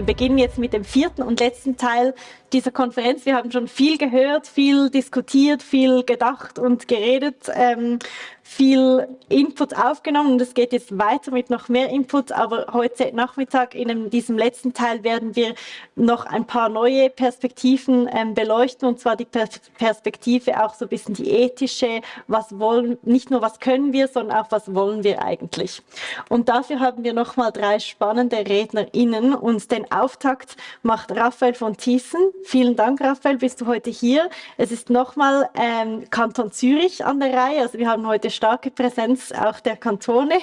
wir beginnen jetzt mit dem vierten und letzten Teil dieser Konferenz. Wir haben schon viel gehört, viel diskutiert, viel gedacht und geredet. Ähm, viel Input aufgenommen und es geht jetzt weiter mit noch mehr Input, aber heute Nachmittag in diesem letzten Teil werden wir noch ein paar neue Perspektiven ähm, beleuchten und zwar die Perspektive auch so ein bisschen die ethische, was wollen, nicht nur was können wir, sondern auch was wollen wir eigentlich. Und dafür haben wir nochmal drei spannende RednerInnen und den Auftakt macht Raphael von Thiessen. Vielen Dank, Raphael, bist du heute hier. Es ist nochmal ähm, Kanton Zürich an der Reihe, also wir haben heute starke Präsenz auch der Kantone.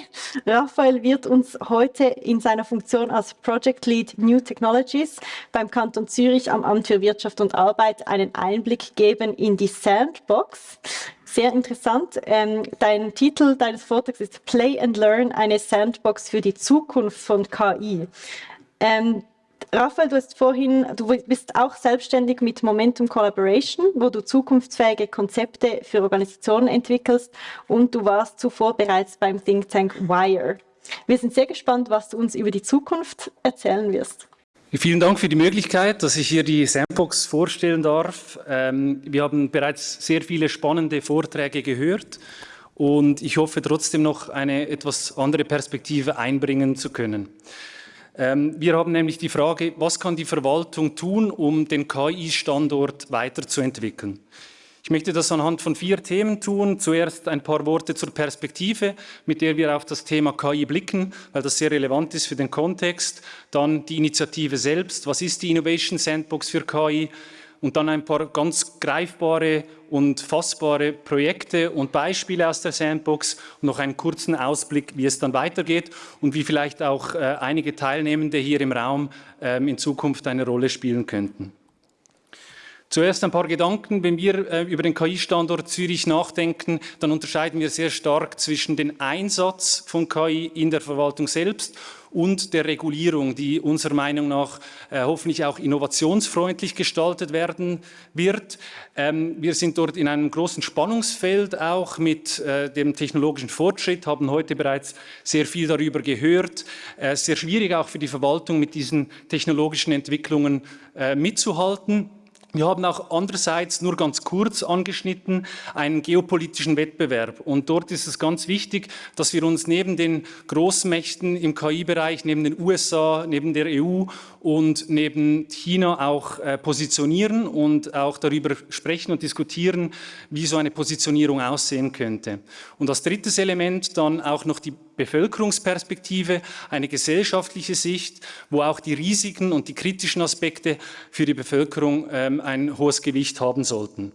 Raphael wird uns heute in seiner Funktion als Project Lead New Technologies beim Kanton Zürich am Amt für Wirtschaft und Arbeit einen Einblick geben in die Sandbox. Sehr interessant. Ähm, dein Titel deines Vortrags ist Play and Learn, eine Sandbox für die Zukunft von KI. Ähm, Raphael, du hast vorhin, du bist auch selbstständig mit Momentum Collaboration, wo du zukunftsfähige Konzepte für Organisationen entwickelst und du warst zuvor bereits beim Think Tank Wire. Wir sind sehr gespannt, was du uns über die Zukunft erzählen wirst. Vielen Dank für die Möglichkeit, dass ich hier die Sandbox vorstellen darf. Ähm, wir haben bereits sehr viele spannende Vorträge gehört und ich hoffe trotzdem noch eine etwas andere Perspektive einbringen zu können. Ähm, wir haben nämlich die Frage, was kann die Verwaltung tun, um den KI-Standort weiterzuentwickeln? Ich möchte das anhand von vier Themen tun. Zuerst ein paar Worte zur Perspektive, mit der wir auf das Thema KI blicken, weil das sehr relevant ist für den Kontext. Dann die Initiative selbst. Was ist die Innovation Sandbox für KI? Und dann ein paar ganz greifbare und fassbare Projekte und Beispiele aus der Sandbox und noch einen kurzen Ausblick, wie es dann weitergeht und wie vielleicht auch äh, einige Teilnehmende hier im Raum ähm, in Zukunft eine Rolle spielen könnten. Zuerst ein paar Gedanken. Wenn wir äh, über den KI-Standort Zürich nachdenken, dann unterscheiden wir sehr stark zwischen dem Einsatz von KI in der Verwaltung selbst und der Regulierung, die unserer Meinung nach äh, hoffentlich auch innovationsfreundlich gestaltet werden wird. Ähm, wir sind dort in einem großen Spannungsfeld auch mit äh, dem technologischen Fortschritt, haben heute bereits sehr viel darüber gehört. Äh, sehr schwierig auch für die Verwaltung mit diesen technologischen Entwicklungen äh, mitzuhalten. Wir haben auch andererseits nur ganz kurz angeschnitten einen geopolitischen Wettbewerb. Und dort ist es ganz wichtig, dass wir uns neben den Großmächten im KI-Bereich, neben den USA, neben der EU und neben China auch äh, positionieren und auch darüber sprechen und diskutieren, wie so eine Positionierung aussehen könnte. Und als drittes Element dann auch noch die Bevölkerungsperspektive, eine gesellschaftliche Sicht, wo auch die Risiken und die kritischen Aspekte für die Bevölkerung ähm, ein hohes Gewicht haben sollten.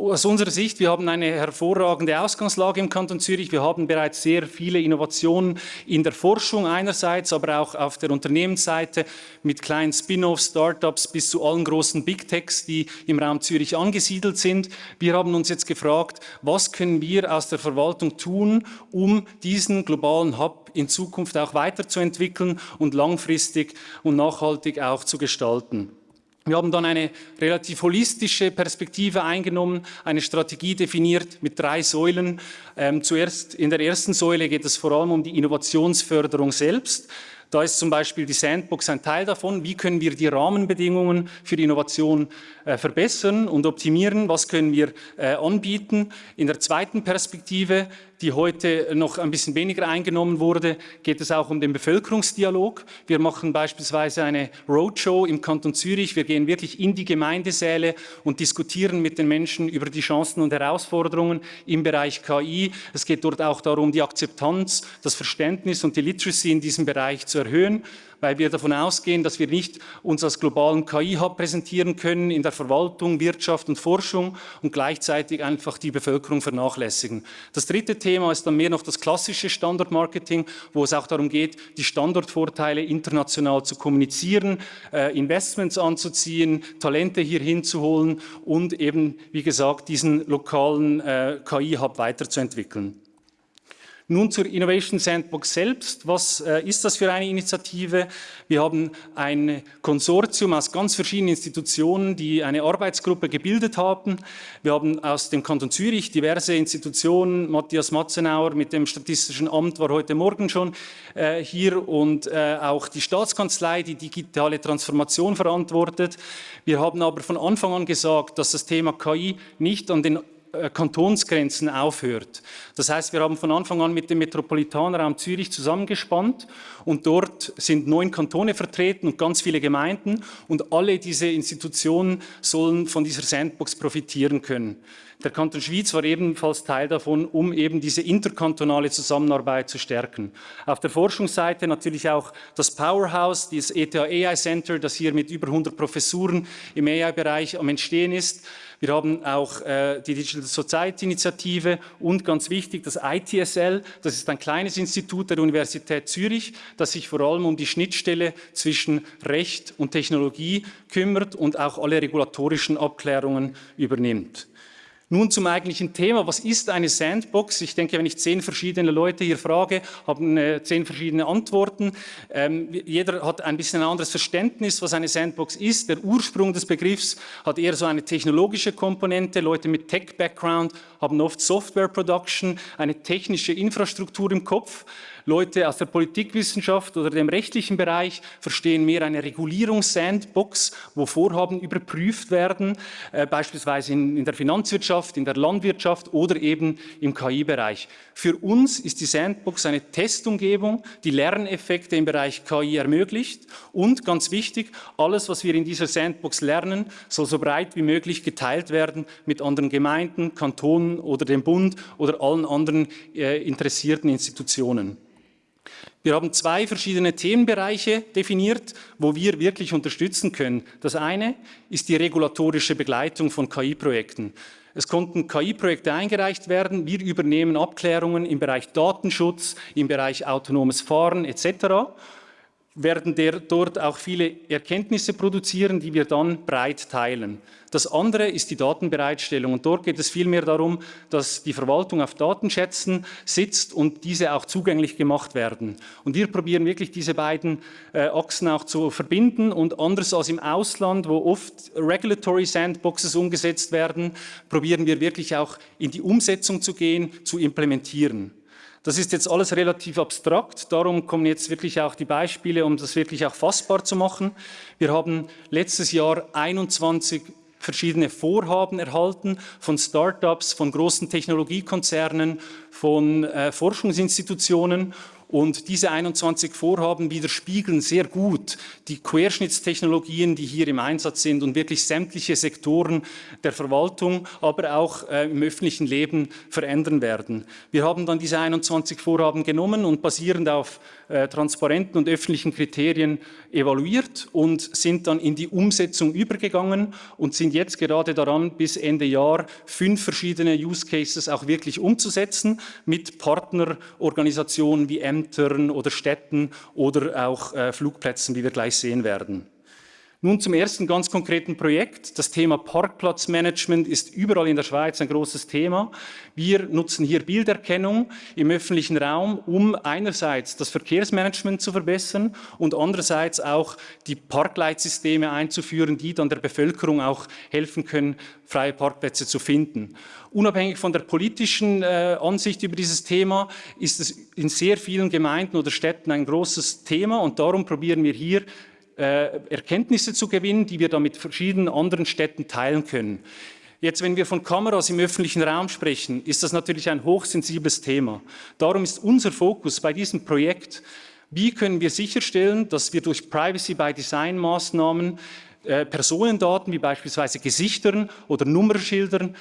Aus unserer Sicht, wir haben eine hervorragende Ausgangslage im Kanton Zürich. Wir haben bereits sehr viele Innovationen in der Forschung einerseits, aber auch auf der Unternehmensseite mit kleinen Spin-offs, Startups bis zu allen großen Big Techs, die im Raum Zürich angesiedelt sind. Wir haben uns jetzt gefragt, was können wir aus der Verwaltung tun, um diesen globalen Hub in Zukunft auch weiterzuentwickeln und langfristig und nachhaltig auch zu gestalten. Wir haben dann eine relativ holistische Perspektive eingenommen, eine Strategie definiert mit drei Säulen. Ähm, zuerst in der ersten Säule geht es vor allem um die Innovationsförderung selbst. Da ist zum Beispiel die Sandbox ein Teil davon. Wie können wir die Rahmenbedingungen für die Innovation verbessern und optimieren? Was können wir äh, anbieten? In der zweiten Perspektive die heute noch ein bisschen weniger eingenommen wurde, geht es auch um den Bevölkerungsdialog. Wir machen beispielsweise eine Roadshow im Kanton Zürich. Wir gehen wirklich in die Gemeindesäle und diskutieren mit den Menschen über die Chancen und Herausforderungen im Bereich KI. Es geht dort auch darum, die Akzeptanz, das Verständnis und die Literacy in diesem Bereich zu erhöhen weil wir davon ausgehen, dass wir nicht uns als globalen KI-Hub präsentieren können in der Verwaltung, Wirtschaft und Forschung und gleichzeitig einfach die Bevölkerung vernachlässigen. Das dritte Thema ist dann mehr noch das klassische Standortmarketing, wo es auch darum geht, die Standortvorteile international zu kommunizieren, äh, Investments anzuziehen, Talente hier hinzuholen und eben, wie gesagt, diesen lokalen äh, KI-Hub weiterzuentwickeln. Nun zur Innovation Sandbox selbst. Was äh, ist das für eine Initiative? Wir haben ein Konsortium aus ganz verschiedenen Institutionen, die eine Arbeitsgruppe gebildet haben. Wir haben aus dem Kanton Zürich diverse Institutionen, Matthias Matzenauer mit dem Statistischen Amt war heute Morgen schon äh, hier und äh, auch die Staatskanzlei, die digitale Transformation verantwortet. Wir haben aber von Anfang an gesagt, dass das Thema KI nicht an den Kantonsgrenzen aufhört. Das heißt, wir haben von Anfang an mit dem Metropolitanraum Zürich zusammengespannt und dort sind neun Kantone vertreten und ganz viele Gemeinden und alle diese Institutionen sollen von dieser Sandbox profitieren können. Der Kanton Schwyz war ebenfalls Teil davon, um eben diese interkantonale Zusammenarbeit zu stärken. Auf der Forschungsseite natürlich auch das Powerhouse, dieses ETH AI Center, das hier mit über 100 Professuren im AI-Bereich am Entstehen ist. Wir haben auch äh, die Digital Society Initiative und ganz wichtig das ITSL, das ist ein kleines Institut der Universität Zürich, das sich vor allem um die Schnittstelle zwischen Recht und Technologie kümmert und auch alle regulatorischen Abklärungen übernimmt. Nun zum eigentlichen Thema. Was ist eine Sandbox? Ich denke, wenn ich zehn verschiedene Leute hier frage, haben äh, zehn verschiedene Antworten. Ähm, jeder hat ein bisschen ein anderes Verständnis, was eine Sandbox ist. Der Ursprung des Begriffs hat eher so eine technologische Komponente. Leute mit Tech-Background haben oft Software-Production, eine technische Infrastruktur im Kopf. Leute aus der Politikwissenschaft oder dem rechtlichen Bereich verstehen mehr eine Regulierungs-Sandbox, wo Vorhaben überprüft werden, äh, beispielsweise in, in der Finanzwirtschaft, in der Landwirtschaft oder eben im KI-Bereich. Für uns ist die Sandbox eine Testumgebung, die Lerneffekte im Bereich KI ermöglicht und ganz wichtig, alles, was wir in dieser Sandbox lernen, soll so breit wie möglich geteilt werden mit anderen Gemeinden, Kantonen oder dem Bund oder allen anderen äh, interessierten Institutionen. Wir haben zwei verschiedene Themenbereiche definiert, wo wir wirklich unterstützen können. Das eine ist die regulatorische Begleitung von KI-Projekten. Es konnten KI-Projekte eingereicht werden. Wir übernehmen Abklärungen im Bereich Datenschutz, im Bereich autonomes Fahren etc werden der, dort auch viele Erkenntnisse produzieren, die wir dann breit teilen. Das andere ist die Datenbereitstellung und dort geht es vielmehr darum, dass die Verwaltung auf Datenschätzen sitzt und diese auch zugänglich gemacht werden. Und wir probieren wirklich diese beiden äh, Achsen auch zu verbinden und anders als im Ausland, wo oft Regulatory Sandboxes umgesetzt werden, probieren wir wirklich auch in die Umsetzung zu gehen, zu implementieren. Das ist jetzt alles relativ abstrakt, darum kommen jetzt wirklich auch die Beispiele, um das wirklich auch fassbar zu machen. Wir haben letztes Jahr 21 verschiedene Vorhaben erhalten von Startups, von großen Technologiekonzernen, von äh, Forschungsinstitutionen und diese 21 Vorhaben widerspiegeln sehr gut die Querschnittstechnologien, die hier im Einsatz sind und wirklich sämtliche Sektoren der Verwaltung, aber auch äh, im öffentlichen Leben verändern werden. Wir haben dann diese 21 Vorhaben genommen und basierend auf äh, transparenten und öffentlichen Kriterien evaluiert und sind dann in die Umsetzung übergegangen und sind jetzt gerade daran, bis Ende Jahr fünf verschiedene Use Cases auch wirklich umzusetzen mit Partnerorganisationen wie M Ämtern oder Städten oder auch äh, Flugplätzen, wie wir gleich sehen werden. Nun zum ersten ganz konkreten Projekt. Das Thema Parkplatzmanagement ist überall in der Schweiz ein großes Thema. Wir nutzen hier Bilderkennung im öffentlichen Raum, um einerseits das Verkehrsmanagement zu verbessern und andererseits auch die Parkleitsysteme einzuführen, die dann der Bevölkerung auch helfen können, freie Parkplätze zu finden. Unabhängig von der politischen äh, Ansicht über dieses Thema ist es in sehr vielen Gemeinden oder Städten ein großes Thema und darum probieren wir hier Erkenntnisse zu gewinnen, die wir dann mit verschiedenen anderen Städten teilen können. Jetzt, wenn wir von Kameras im öffentlichen Raum sprechen, ist das natürlich ein hochsensibles Thema. Darum ist unser Fokus bei diesem Projekt, wie können wir sicherstellen, dass wir durch Privacy-by-Design-Maßnahmen äh, Personendaten wie beispielsweise Gesichtern oder Nummerschildern äh,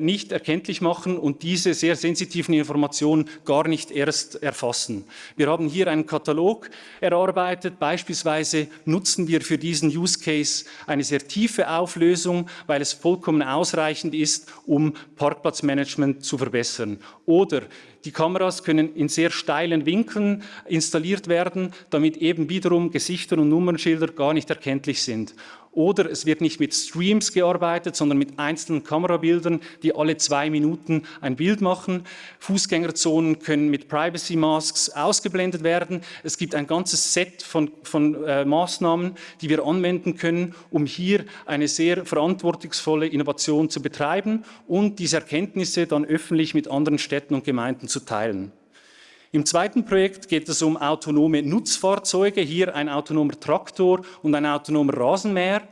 nicht erkenntlich machen und diese sehr sensitiven Informationen gar nicht erst erfassen. Wir haben hier einen Katalog erarbeitet. Beispielsweise nutzen wir für diesen Use Case eine sehr tiefe Auflösung, weil es vollkommen ausreichend ist, um Parkplatzmanagement zu verbessern. Oder die Kameras können in sehr steilen Winkeln installiert werden, damit eben wiederum Gesichter und Nummernschilder gar nicht erkenntlich sind. Oder es wird nicht mit Streams gearbeitet, sondern mit einzelnen Kamerabildern, die alle zwei Minuten ein Bild machen. Fußgängerzonen können mit Privacy Masks ausgeblendet werden. Es gibt ein ganzes Set von, von äh, Maßnahmen, die wir anwenden können, um hier eine sehr verantwortungsvolle Innovation zu betreiben und diese Erkenntnisse dann öffentlich mit anderen Städten und Gemeinden zu teilen. Im zweiten Projekt geht es um autonome Nutzfahrzeuge, hier ein autonomer Traktor und ein autonomer Rasenmäher.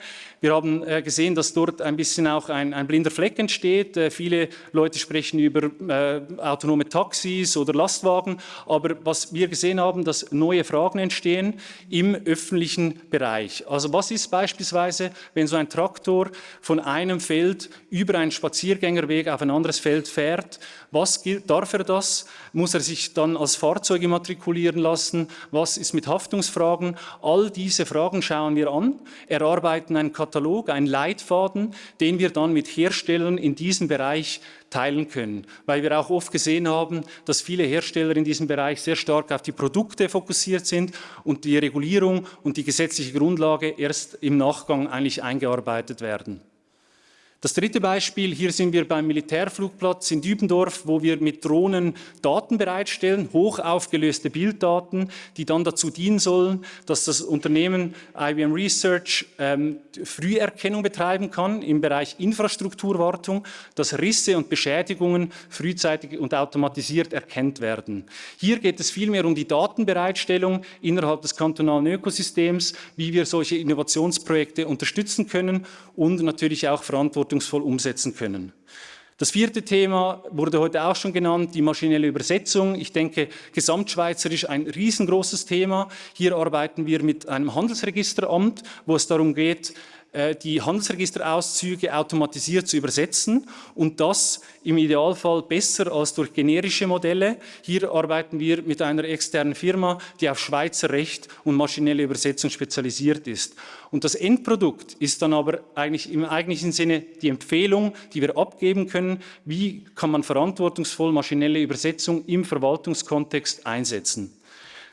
Wir haben äh, gesehen, dass dort ein bisschen auch ein, ein blinder Fleck entsteht. Äh, viele Leute sprechen über äh, autonome Taxis oder Lastwagen, aber was wir gesehen haben, dass neue Fragen entstehen im öffentlichen Bereich. Also was ist beispielsweise, wenn so ein Traktor von einem Feld über einen Spaziergängerweg auf ein anderes Feld fährt? Was gilt, darf er das? Muss er sich dann als Fahrzeug immatrikulieren lassen? Was ist mit Haftungsfragen? All diese Fragen schauen wir an, erarbeiten einen Katalog Katalog, einen Leitfaden, den wir dann mit Herstellern in diesem Bereich teilen können. Weil wir auch oft gesehen haben, dass viele Hersteller in diesem Bereich sehr stark auf die Produkte fokussiert sind und die Regulierung und die gesetzliche Grundlage erst im Nachgang eigentlich eingearbeitet werden. Das dritte Beispiel, hier sind wir beim Militärflugplatz in Dübendorf, wo wir mit Drohnen Daten bereitstellen, hoch aufgelöste Bilddaten, die dann dazu dienen sollen, dass das Unternehmen IBM Research ähm, Früherkennung betreiben kann im Bereich Infrastrukturwartung, dass Risse und Beschädigungen frühzeitig und automatisiert erkennt werden. Hier geht es vielmehr um die Datenbereitstellung innerhalb des kantonalen Ökosystems, wie wir solche Innovationsprojekte unterstützen können und natürlich auch verantwortlich verantwortungsvoll umsetzen können. Das vierte Thema wurde heute auch schon genannt, die maschinelle Übersetzung. Ich denke, gesamtschweizerisch ein riesengroßes Thema. Hier arbeiten wir mit einem Handelsregisteramt, wo es darum geht, die Handelsregisterauszüge automatisiert zu übersetzen und das im Idealfall besser als durch generische Modelle. Hier arbeiten wir mit einer externen Firma, die auf Schweizer Recht und maschinelle Übersetzung spezialisiert ist. Und das Endprodukt ist dann aber eigentlich im eigentlichen Sinne die Empfehlung, die wir abgeben können, wie kann man verantwortungsvoll maschinelle Übersetzung im Verwaltungskontext einsetzen.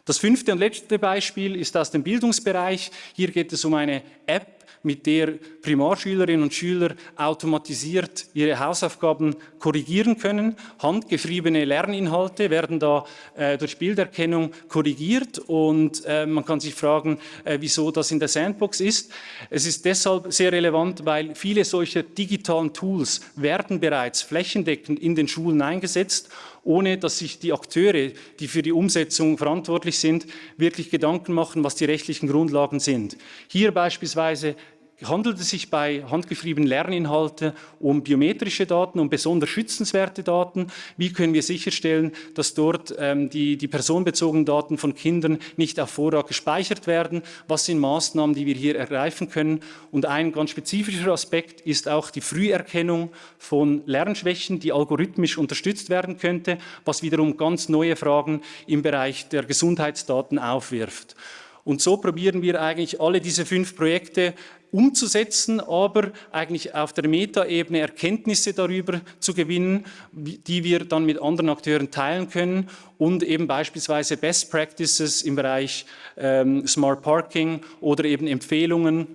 Das fünfte und letzte Beispiel ist aus dem Bildungsbereich. Hier geht es um eine App, mit der Primarschülerinnen und Schüler automatisiert ihre Hausaufgaben korrigieren können. Handgeschriebene Lerninhalte werden da äh, durch Bilderkennung korrigiert und äh, man kann sich fragen, äh, wieso das in der Sandbox ist. Es ist deshalb sehr relevant, weil viele solcher digitalen Tools werden bereits flächendeckend in den Schulen eingesetzt ohne dass sich die Akteure, die für die Umsetzung verantwortlich sind, wirklich Gedanken machen, was die rechtlichen Grundlagen sind. Hier beispielsweise handelt es sich bei handgeschriebenen Lerninhalten um biometrische Daten, um besonders schützenswerte Daten. Wie können wir sicherstellen, dass dort ähm, die, die personenbezogenen Daten von Kindern nicht auf Vorrat gespeichert werden? Was sind Maßnahmen, die wir hier ergreifen können? Und ein ganz spezifischer Aspekt ist auch die Früherkennung von Lernschwächen, die algorithmisch unterstützt werden könnte, was wiederum ganz neue Fragen im Bereich der Gesundheitsdaten aufwirft. Und so probieren wir eigentlich alle diese fünf Projekte umzusetzen, aber eigentlich auf der Metaebene Erkenntnisse darüber zu gewinnen, die wir dann mit anderen Akteuren teilen können und eben beispielsweise Best Practices im Bereich ähm, Smart Parking oder eben Empfehlungen,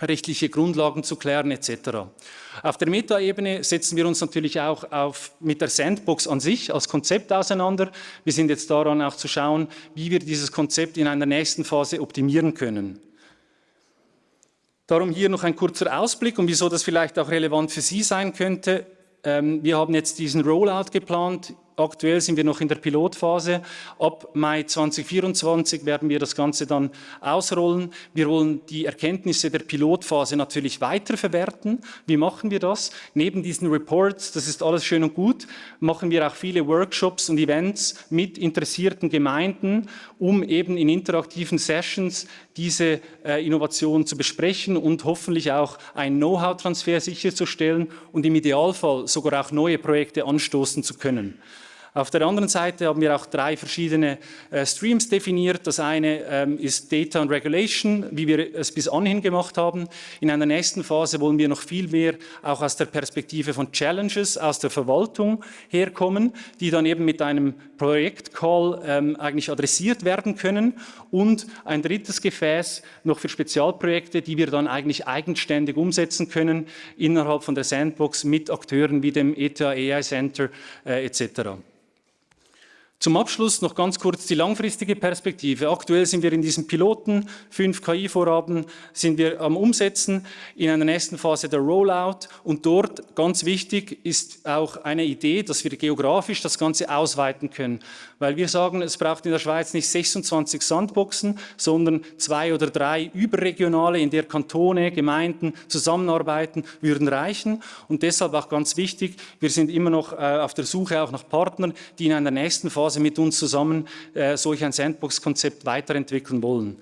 rechtliche Grundlagen zu klären etc. Auf der Metaebene setzen wir uns natürlich auch auf, mit der Sandbox an sich als Konzept auseinander. Wir sind jetzt daran auch zu schauen, wie wir dieses Konzept in einer nächsten Phase optimieren können. Darum hier noch ein kurzer Ausblick und wieso das vielleicht auch relevant für Sie sein könnte. Ähm, wir haben jetzt diesen Rollout geplant Aktuell sind wir noch in der Pilotphase. Ab Mai 2024 werden wir das Ganze dann ausrollen. Wir wollen die Erkenntnisse der Pilotphase natürlich weiter verwerten. Wie machen wir das? Neben diesen Reports, das ist alles schön und gut, machen wir auch viele Workshops und Events mit interessierten Gemeinden, um eben in interaktiven Sessions diese äh, Innovation zu besprechen und hoffentlich auch einen Know-how-Transfer sicherzustellen und im Idealfall sogar auch neue Projekte anstoßen zu können. Auf der anderen Seite haben wir auch drei verschiedene äh, Streams definiert. Das eine ähm, ist Data and Regulation, wie wir es bis anhin gemacht haben. In einer nächsten Phase wollen wir noch viel mehr auch aus der Perspektive von Challenges aus der Verwaltung herkommen, die dann eben mit einem Projektcall ähm, eigentlich adressiert werden können. Und ein drittes Gefäß noch für Spezialprojekte, die wir dann eigentlich eigenständig umsetzen können innerhalb von der Sandbox mit Akteuren wie dem ETA AI Center äh, etc. Zum Abschluss noch ganz kurz die langfristige Perspektive. Aktuell sind wir in diesem Piloten, fünf KI-Vorhaben sind wir am Umsetzen, in einer nächsten Phase der Rollout. Und dort, ganz wichtig, ist auch eine Idee, dass wir geografisch das Ganze ausweiten können, weil wir sagen, es braucht in der Schweiz nicht 26 Sandboxen, sondern zwei oder drei überregionale, in der Kantone, Gemeinden zusammenarbeiten, würden reichen. Und deshalb auch ganz wichtig, wir sind immer noch äh, auf der Suche auch nach Partnern, die in einer nächsten Phase Phase mit uns zusammen äh, solch ein Sandbox-Konzept weiterentwickeln wollen.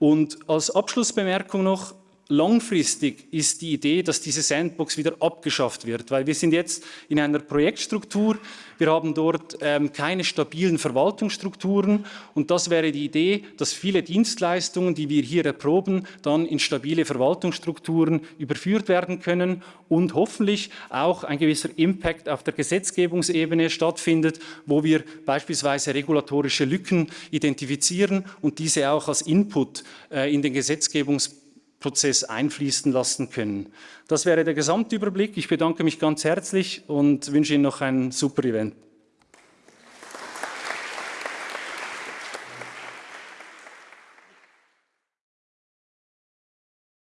Und als Abschlussbemerkung noch, langfristig ist die Idee, dass diese Sandbox wieder abgeschafft wird, weil wir sind jetzt in einer Projektstruktur, wir haben dort ähm, keine stabilen Verwaltungsstrukturen. Und das wäre die Idee, dass viele Dienstleistungen, die wir hier erproben, dann in stabile Verwaltungsstrukturen überführt werden können und hoffentlich auch ein gewisser Impact auf der Gesetzgebungsebene stattfindet, wo wir beispielsweise regulatorische Lücken identifizieren und diese auch als Input äh, in den Gesetzgebungsprozess Prozess einfließen lassen können. Das wäre der Gesamtüberblick. Ich bedanke mich ganz herzlich und wünsche Ihnen noch ein super Event.